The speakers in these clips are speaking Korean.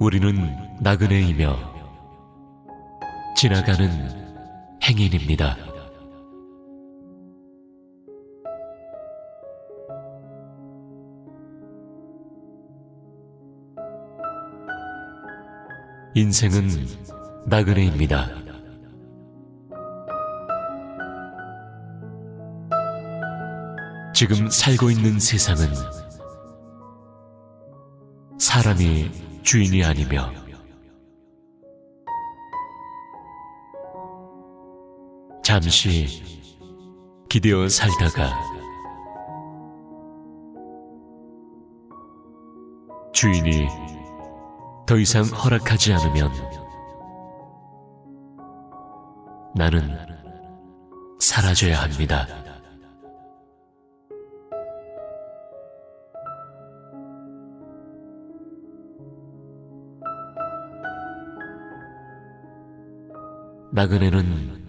우리는 나그네이며 지나가는 행인입니다. 인생은 나그네입니다. 지금 살고 있는 세상은 사람이 주인이 아니며 잠시 기대어 살다가 주인이 더 이상 허락하지 않으면 나는 사라져야 합니다. 나그네는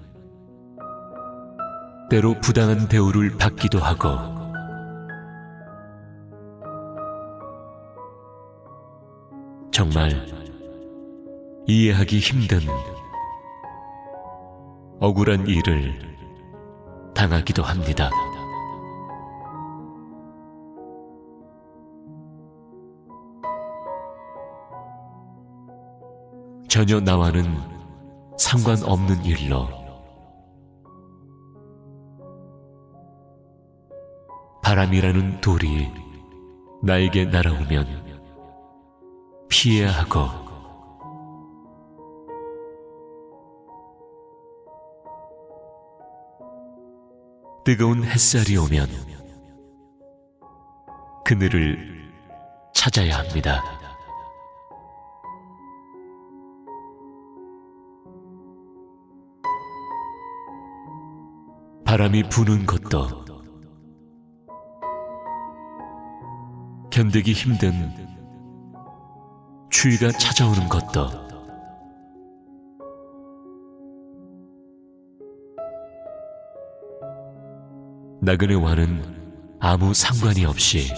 때로 부당한 대우를 받기도 하고 정말 이해하기 힘든 억울한 일을 당하기도 합니다. 전혀 나와는 상관없는 일로 바람이라는 돌이 나에게 날아오면 피해야 하고 뜨거운 햇살이 오면 그늘을 찾아야 합니다. 바람이 부는 것도 견디기 힘든 추위가 찾아오는 것도 나그네와는 아무 상관이 없이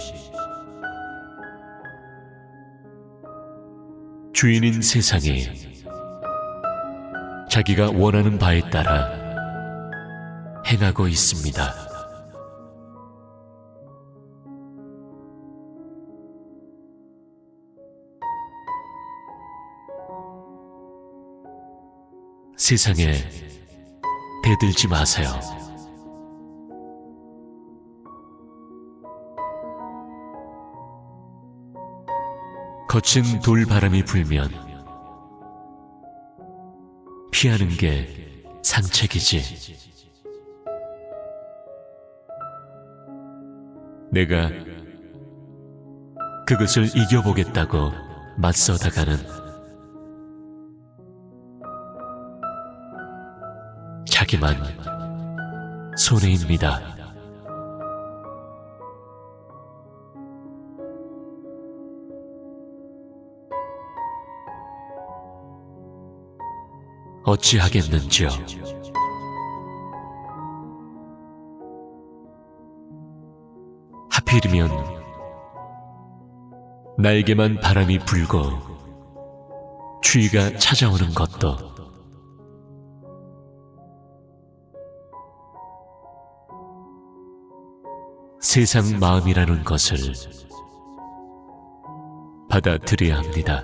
주인인 세상에 자기가 원하는 바에 따라 행하고 있습니다. 세상에 대들지 마세요. 거친 돌바람이 불면 피하는 게 상책이지. 내가 그것을 이겨보겠다고 맞서다가는 자기만 손해입니다. 어찌하겠는지요. 하필이면 나에게만 바람이 불고 추위가 찾아오는 것도 세상 마음이라는 것을 받아들여야 합니다.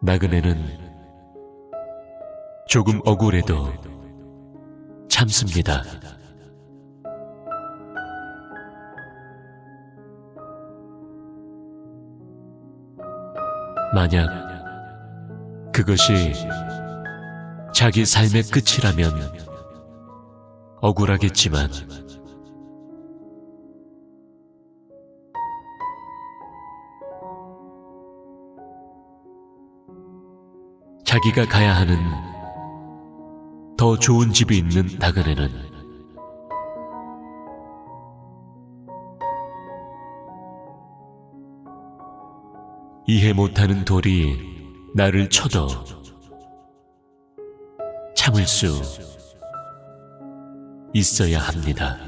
나그네는 조금 억울해도 참습니다. 만약 그것이 자기 삶의 끝이라면 억울하겠지만 자기가 가야 하는 더 좋은 집이 있는 나그네는 이해 못하는 돌이 나를 쳐도 참을 수 있어야 합니다.